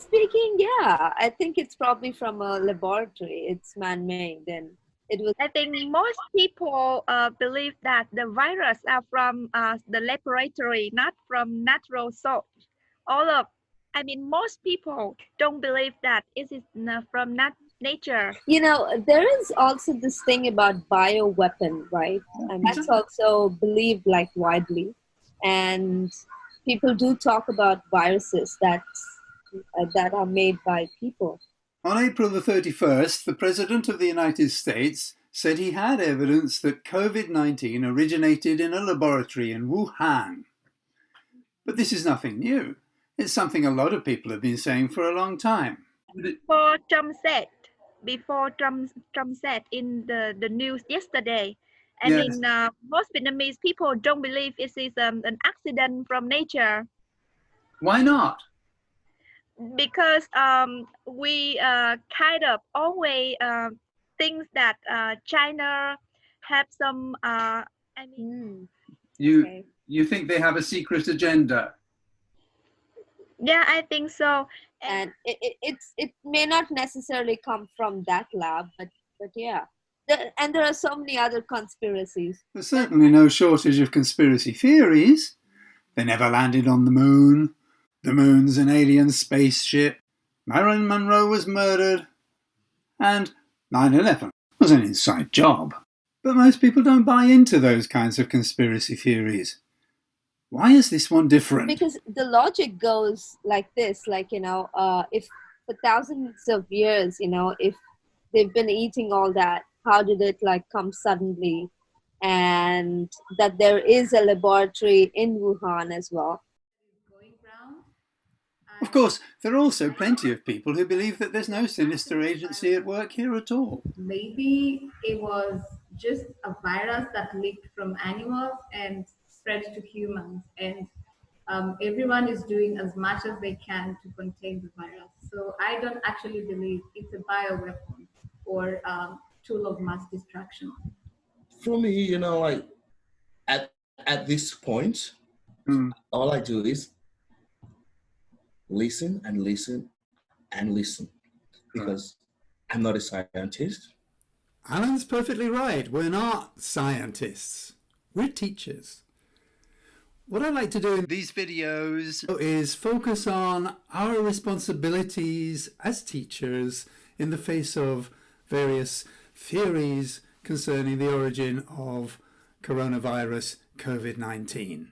speaking, yeah, I think it's probably from a laboratory. It's man-made, and it was. I think most people uh, believe that the virus are from uh, the laboratory, not from natural source. All of, I mean, most people don't believe that it is from nat nature. You know, there is also this thing about bioweapon, right? And that's also believed like widely. And people do talk about viruses that uh, that are made by people. On April the 31st, the President of the United States said he had evidence that COVID-19 originated in a laboratory in Wuhan. But this is nothing new. It's something a lot of people have been saying for a long time. Before Trump said, before Trump, Trump said in the, the news yesterday, I yes. mean, uh, most Vietnamese people don't believe it is um, an accident from nature. Why not? Because um, we uh, kind of always uh, think that uh, China have some. Uh, I mean, hmm. you okay. you think they have a secret agenda? Yeah, I think so. And, and it, it, it's it may not necessarily come from that lab, but but yeah and there are so many other conspiracies. There's certainly no shortage of conspiracy theories. They never landed on the moon. The moon's an alien spaceship. Marilyn Monroe was murdered. And 9-11 was an inside job. But most people don't buy into those kinds of conspiracy theories. Why is this one different? Because the logic goes like this, like, you know, uh, if for thousands of years, you know, if they've been eating all that how did it like come suddenly and that there is a laboratory in Wuhan as well. Of course, there are also plenty of people who believe that there's no sinister agency at work here at all. Maybe it was just a virus that leaked from animals and spread to humans, and um, everyone is doing as much as they can to contain the virus. So I don't actually believe it's a bioweapon or um, tool of mass destruction? For me, you know, like at at this point, mm. all I do is listen and listen and listen because right. I'm not a scientist. Alan's perfectly right. We're not scientists. We're teachers. What I like to do in these videos is focus on our responsibilities as teachers in the face of various theories concerning the origin of coronavirus COVID-19.